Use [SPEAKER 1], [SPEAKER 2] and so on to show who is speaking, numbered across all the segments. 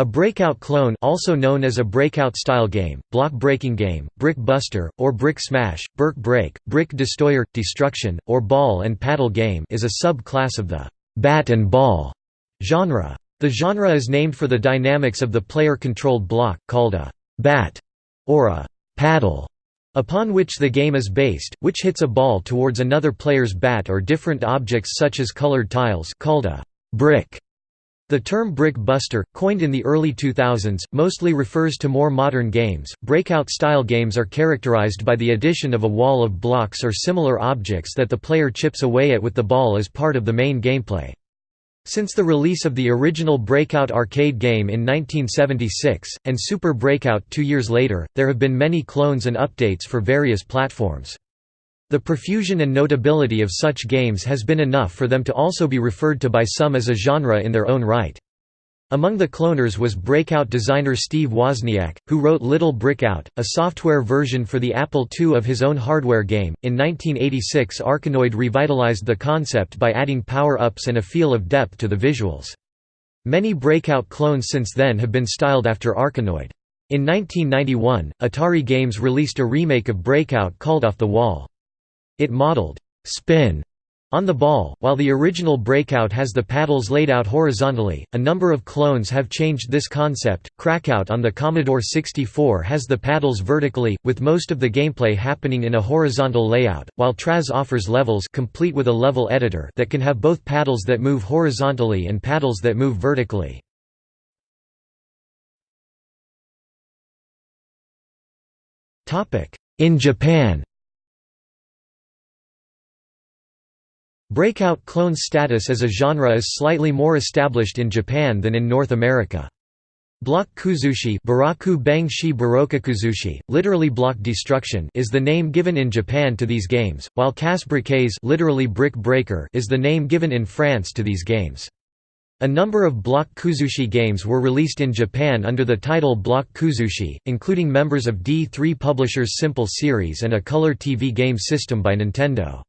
[SPEAKER 1] A breakout clone also known as a breakout-style game, block breaking game, brick buster, or brick smash, Burke break, brick destroyer, destruction, or ball and paddle game is a sub-class of the bat and ball genre. The genre is named for the dynamics of the player-controlled block, called a bat or a paddle, upon which the game is based, which hits a ball towards another player's bat or different objects such as colored tiles called a brick. The term brick buster, coined in the early 2000s, mostly refers to more modern games. Breakout style games are characterized by the addition of a wall of blocks or similar objects that the player chips away at with the ball as part of the main gameplay. Since the release of the original Breakout arcade game in 1976, and Super Breakout two years later, there have been many clones and updates for various platforms. The profusion and notability of such games has been enough for them to also be referred to by some as a genre in their own right. Among the cloners was Breakout designer Steve Wozniak, who wrote Little Brickout, a software version for the Apple II of his own hardware game. In 1986, Arkanoid revitalized the concept by adding power ups and a feel of depth to the visuals. Many Breakout clones since then have been styled after Arkanoid. In 1991, Atari Games released a remake of Breakout called Off the Wall. It modeled spin on the ball, while the original breakout has the paddles laid out horizontally, a number of clones have changed this concept. Krakout on the Commodore 64 has the paddles vertically, with most of the gameplay happening in a horizontal layout, while Traz offers levels complete with a level editor that can have both paddles that move horizontally and paddles that move vertically. In Japan Breakout clone status as a genre is slightly more established in Japan than in North America. Block kuzushi Baraku literally block destruction is the name given in Japan to these games, while casse-briques literally brick breaker is the name given in France to these games. A number of Block Kuzushi games were released in Japan under the title Block Kuzushi, including members of D3 Publisher's Simple series and a color TV game system by Nintendo.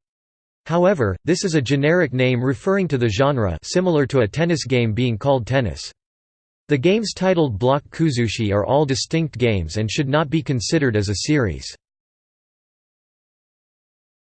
[SPEAKER 1] However, this is a generic name referring to the genre similar to a tennis game being called tennis. The games titled Block Kuzushi are all distinct games and should not be considered as a series.